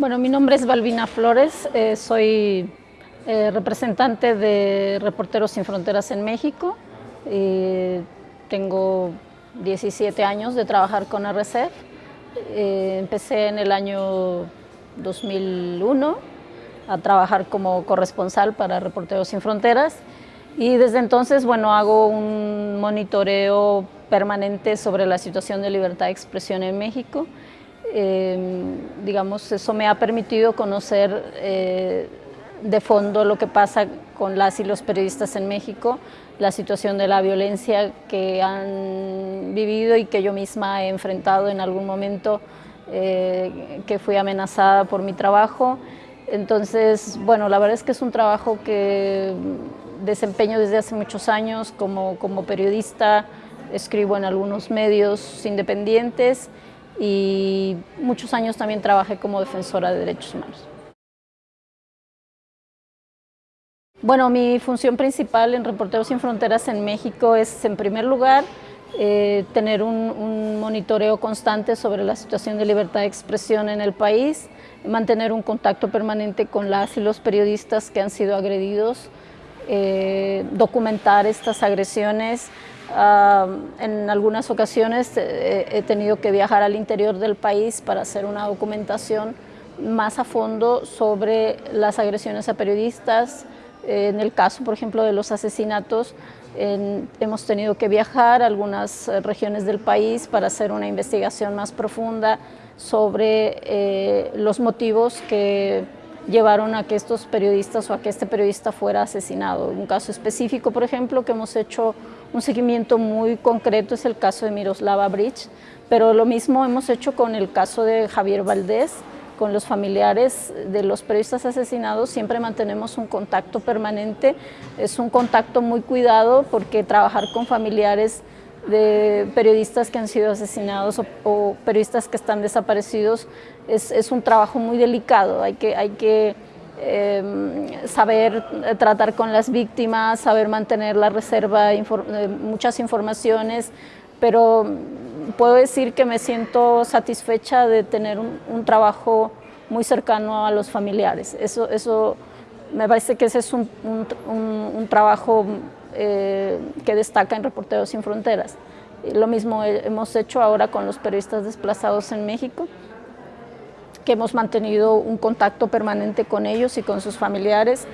Bueno, mi nombre es Balbina Flores, eh, soy eh, representante de Reporteros Sin Fronteras en México. Eh, tengo 17 años de trabajar con RCF. empecé en el año 2001 a trabajar como corresponsal para Reporteros Sin Fronteras y desde entonces, bueno, hago un monitoreo permanente sobre la situación de libertad de expresión en México Em, digamos, eso me ha permitido conocer eh, de fondo lo que pasa con las y los periodistas en México, la situación de la violencia que han vivido y que yo misma he enfrentado en algún momento eh, que fui amenazada por mi trabajo. Entonces, bueno, la verdad es que es un trabajo que desempeño desde hace muchos años como, como periodista, escribo en algunos medios independientes y muchos años también trabajé como defensora de derechos humanos. Bueno, mi función principal en Reporteros Sin Fronteras en México es, en primer lugar, eh, tener un, monitoreo constante sobre la situación de libertad de expresión en el país, mantener un contacto permanente con las y los periodistas que han sido agredidos, eh, documentar estas agresiones, en algunas ocasiones eh, he tenido que viajar al interior del país para hacer una documentación más a fondo sobre las agresiones a periodistas. en el caso, por ejemplo, de los asesinatos, hemos tenido que viajar a algunas eh, regiones del país para hacer una investigación más profunda sobre eh, los motivos que llevaron a que estos periodistas o a que este periodista fuera asesinado. Un caso específico, por ejemplo, que hemos hecho un seguimiento muy concreto es el caso de Miroslava Bridge, pero lo mismo hemos hecho con el caso de Javier Valdés, con los familiares de los periodistas asesinados siempre mantenemos un contacto permanente, es un contacto muy cuidado porque trabajar con familiares de periodistas que han sido asesinados o, periodistas que están desaparecidos es, es, un trabajo muy delicado, hay que, hay que Em, saber eh, tratar con las víctimas, saber mantener la reserva muchas informaciones, pero puedo decir que me siento satisfecha de tener un, trabajo muy cercano a los familiares. Eso, eso me parece que ese es un, un trabajo eh, que destaca en Reporteros Sin Fronteras. Lo mismo hemos hecho ahora con los periodistas desplazados en México que hemos mantenido un contacto permanente con ellos y con sus familiares,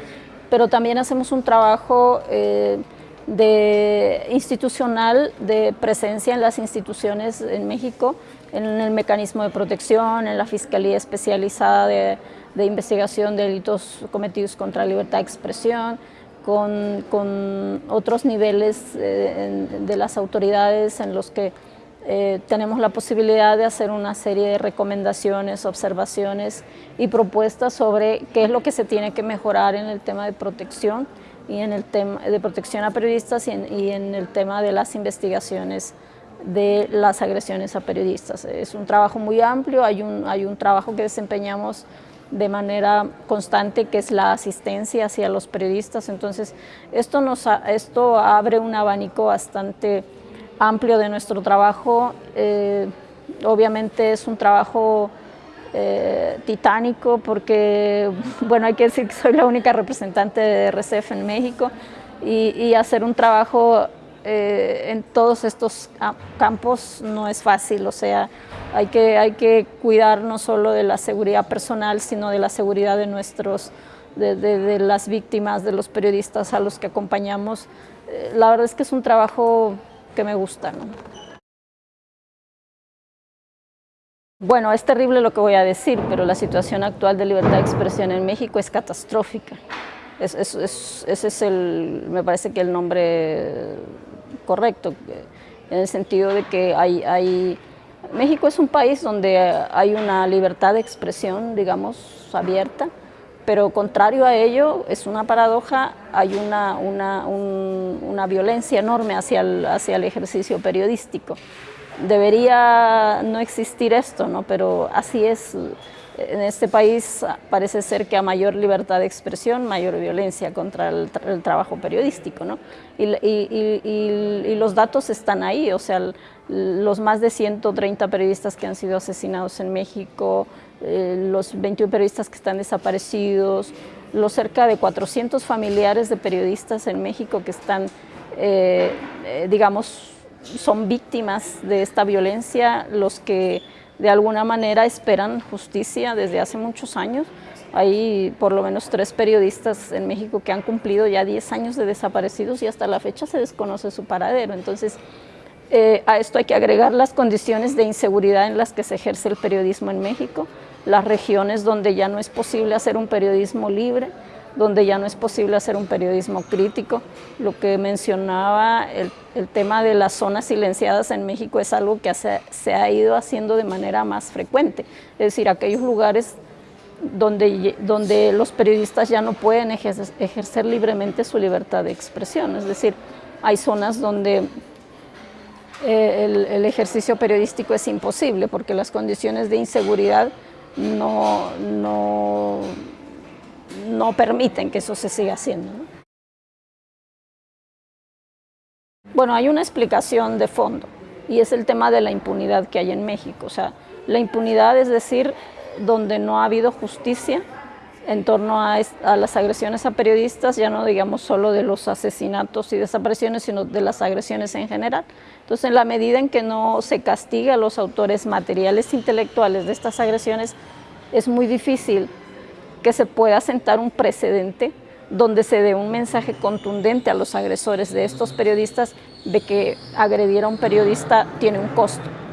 pero también hacemos un trabajo eh, de institucional de presencia en las instituciones en México, en el mecanismo de protección, en la Fiscalía Especializada de, Investigación de Delitos Cometidos contra la Libertad de Expresión, con, con otros niveles eh, de las autoridades en los que eh, tenemos la posibilidad de hacer una serie de recomendaciones, observaciones y propuestas sobre qué es lo que se tiene que mejorar en el tema de protección y en el tema de protección a periodistas y en, el tema de las investigaciones de las agresiones a periodistas. Es un trabajo muy amplio, hay un, hay un trabajo que desempeñamos de manera constante que es la asistencia hacia los periodistas, entonces esto, nos, esto abre un abanico bastante amplio de nuestro trabajo. Eh, obviamente es un trabajo eh, titánico porque, bueno, hay que decir que soy la única representante de RCF en México y, hacer un trabajo eh, en todos estos campos no es fácil, o sea, hay que, hay que cuidar no solo de la seguridad personal, sino de la seguridad de nuestros, de, de las víctimas, de los periodistas a los que acompañamos. la verdad es que es un trabajo que me gusta. Bueno, es terrible lo que voy a decir, pero la situación actual de libertad de expresión en México es catastrófica. ese es el, me parece que el nombre correcto, en el sentido de que hay, hay, México es un país donde hay una libertad de expresión, digamos, abierta, pero contrario a ello, es una paradoja, hay una, una, una violencia enorme hacia el, hacia el ejercicio periodístico. debería no existir esto, ¿no? pero así es. En este país parece ser que a mayor libertad de expresión, mayor violencia contra el, trabajo periodístico. ¿no? Y, los datos están ahí, o sea, los más de 130 periodistas que han sido asesinados en México, eh, los 21 periodistas que están desaparecidos, los cerca de 400 familiares de periodistas en México que están, eh, eh, digamos, son víctimas de esta violencia, los que de alguna manera esperan justicia desde hace muchos años. Hay por lo menos tres periodistas en México que han cumplido ya 10 años de desaparecidos y hasta la fecha se desconoce su paradero. Entonces, a esto hay que agregar las condiciones de inseguridad en las que se ejerce el periodismo en México, las regiones donde ya no es posible hacer un periodismo libre, donde ya no es posible hacer un periodismo crítico. Lo que mencionaba, el, tema de las zonas silenciadas en México es algo que se, ha ido haciendo de manera más frecuente. Es decir, aquellos lugares donde, donde los periodistas ya no pueden ejercer, libremente su libertad de expresión. Es decir, hay zonas donde eh, el, el, ejercicio periodístico es imposible porque las condiciones de inseguridad no, no no permiten que eso se siga haciendo. Bueno, hay una explicación de fondo y es el tema de la impunidad que hay en México. O sea, la impunidad es decir, donde no ha habido justicia en torno a, las agresiones a periodistas, ya no digamos solo de los asesinatos y desapariciones, sino de las agresiones en general. Entonces, en la medida en que no se castiga a los autores materiales intelectuales de estas agresiones, es muy difícil que se pueda sentar un precedente donde se dé un mensaje contundente a los agresores de estos periodistas de que agredir a un periodista tiene un costo.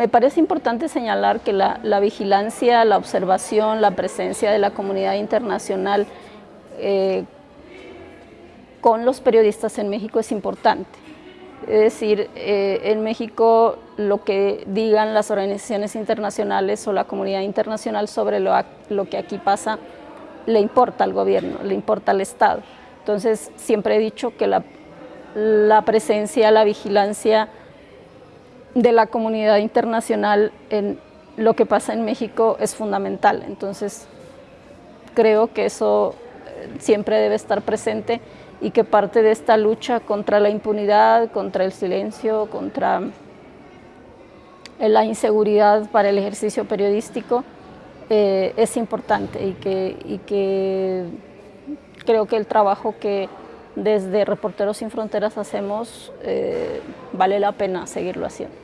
Me parece importante señalar que la, vigilancia, la observación, la presencia de la comunidad internacional eh, con los periodistas en México es importante. Es decir, eh, en México lo que digan las organizaciones internacionales o la comunidad internacional sobre lo, que aquí pasa le importa al gobierno, le importa al Estado. Entonces, siempre he dicho que la, la presencia, la vigilancia de la comunidad internacional en lo que pasa en México es fundamental. Entonces, creo que eso eh, siempre debe estar presente y que parte de esta lucha contra la impunidad, contra el silencio, contra la inseguridad para el ejercicio periodístico eh, es importante y que, que creo que el trabajo que desde Reporteros Sin Fronteras hacemos eh, vale la pena seguirlo haciendo.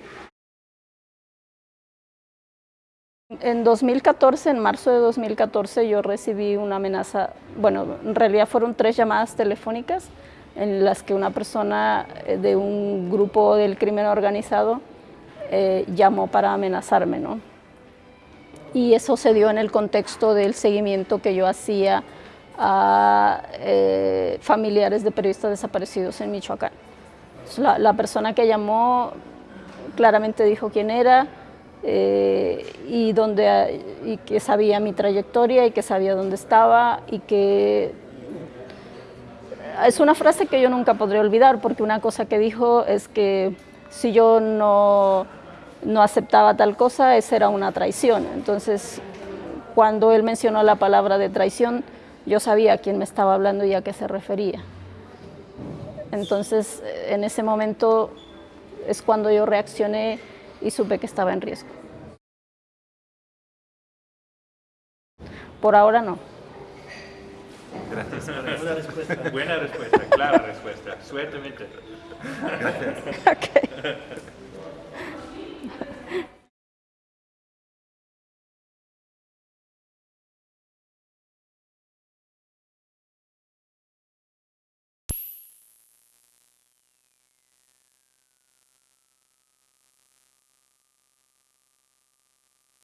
En 2014, en marzo de 2014, yo recibí una amenaza, bueno, en realidad fueron tres llamadas telefónicas en las que una persona eh, de un grupo del crimen organizado eh, llamó para amenazarme, ¿no? Y eso se dio en el contexto del seguimiento que yo hacía a familiares de periodistas desaparecidos en Michoacán. La, persona que llamó claramente dijo quién era, eh, y, donde, y que sabía mi trayectoria y que sabía dónde estaba y que es una frase que yo nunca podré olvidar porque una cosa que dijo es que si yo no, no aceptaba tal cosa, esa era una traición. Entonces, cuando él mencionó la palabra de traición, yo sabía a quién me estaba hablando y a qué se refería. Entonces, en ese momento es cuando yo reaccioné y supe que estaba en riesgo. Por ahora no. Gracias. Buena respuesta. Buena respuesta, clara respuesta. Suerte, Gracias. Okay.